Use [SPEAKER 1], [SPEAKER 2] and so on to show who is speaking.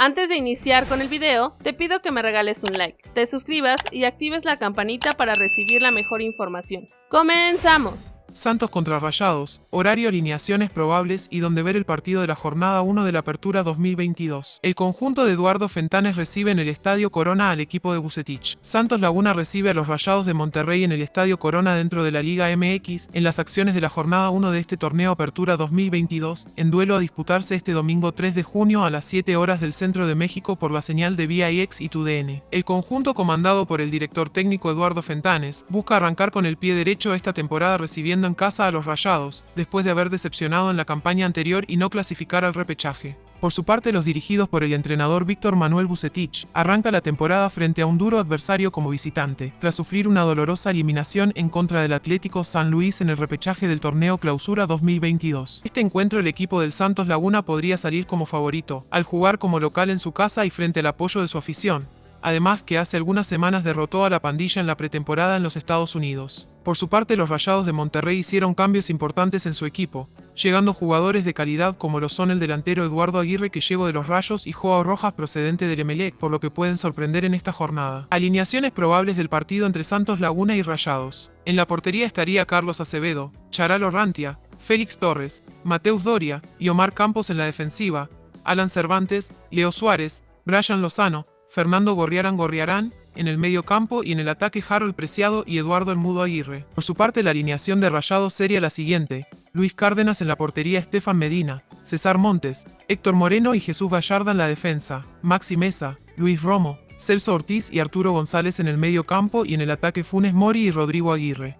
[SPEAKER 1] Antes de iniciar con el video, te pido que me regales un like, te suscribas y actives la campanita para recibir la mejor información. ¡Comenzamos!
[SPEAKER 2] Santos contra Rayados, horario, alineaciones probables y donde ver el partido de la jornada 1 de la Apertura 2022. El conjunto de Eduardo Fentanes recibe en el Estadio Corona al equipo de Bucetich. Santos Laguna recibe a los Rayados de Monterrey en el Estadio Corona dentro de la Liga MX en las acciones de la jornada 1 de este torneo Apertura 2022, en duelo a disputarse este domingo 3 de junio a las 7 horas del centro de México por la señal de VIX y TUDN. El conjunto comandado por el director técnico Eduardo Fentanes busca arrancar con el pie derecho esta temporada recibiendo en casa a los Rayados, después de haber decepcionado en la campaña anterior y no clasificar al repechaje. Por su parte, los dirigidos por el entrenador Víctor Manuel Bucetich arranca la temporada frente a un duro adversario como visitante, tras sufrir una dolorosa eliminación en contra del Atlético San Luis en el repechaje del torneo Clausura 2022. Este encuentro el equipo del Santos Laguna podría salir como favorito, al jugar como local en su casa y frente al apoyo de su afición, además que hace algunas semanas derrotó a la pandilla en la pretemporada en los Estados Unidos. Por su parte, los Rayados de Monterrey hicieron cambios importantes en su equipo, llegando jugadores de calidad como lo son el delantero Eduardo Aguirre que llegó de los Rayos y Joao Rojas procedente del Emelec, por lo que pueden sorprender en esta jornada. Alineaciones probables del partido entre Santos Laguna y Rayados. En la portería estaría Carlos Acevedo, Charalo Rantia, Félix Torres, Mateus Doria y Omar Campos en la defensiva, Alan Cervantes, Leo Suárez, Brian Lozano, Fernando Gorriarán Gorriarán, en el medio campo y en el ataque Harold Preciado y Eduardo El Mudo Aguirre. Por su parte la alineación de Rayados sería la siguiente, Luis Cárdenas en la portería Estefan Medina, César Montes, Héctor Moreno y Jesús Gallarda en la defensa, Maxi Mesa, Luis Romo, Celso Ortiz y Arturo González en el medio campo y en el ataque Funes Mori y Rodrigo Aguirre.